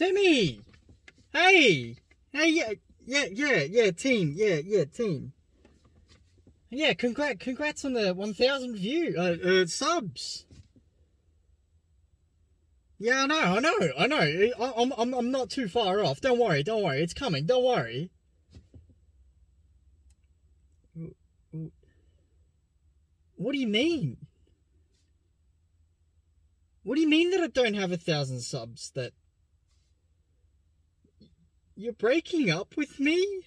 Timmy! Hey! Hey, yeah, yeah, yeah, yeah, team, yeah, yeah, team. Yeah, congrats, congrats on the 1,000 view, uh, uh, subs. Yeah, I know, I know, I know. I, I'm, I'm, I'm not too far off. Don't worry, don't worry. It's coming. Don't worry. What do you mean? What do you mean that I don't have a thousand subs? That you're breaking up with me?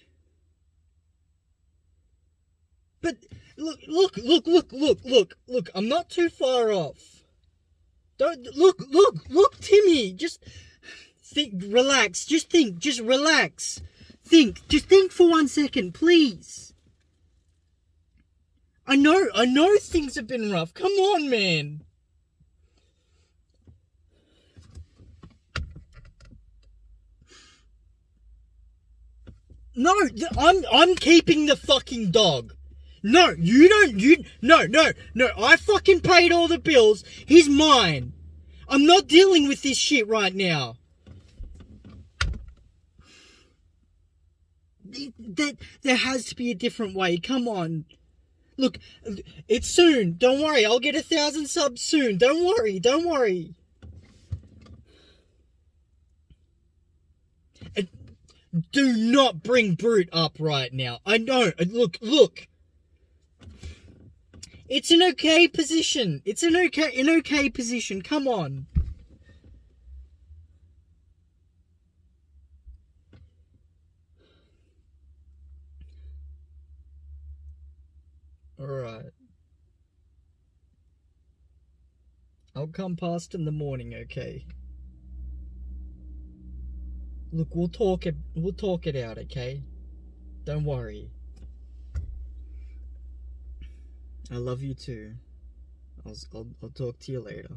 But look, look, look, look, look, look, look. I'm not too far off. Don't look, look, look, Timmy. Just think, relax. Just think. Just relax. Think. Just think for one second, please. I know, I know things have been rough. Come on, man. No, I'm I'm keeping the fucking dog. No, you don't. You no, no, no. I fucking paid all the bills. He's mine. I'm not dealing with this shit right now. That there has to be a different way. Come on. Look, it's soon. Don't worry. I'll get a thousand subs soon. Don't worry. Don't worry. Do not bring Brute up right now. I know. Look, look. It's an okay position. It's an okay, an okay position. Come on. Alright. I'll come past in the morning, okay? Look, we'll talk it. We'll talk it out, okay? Don't worry. I love you too. I'll, I'll, I'll talk to you later.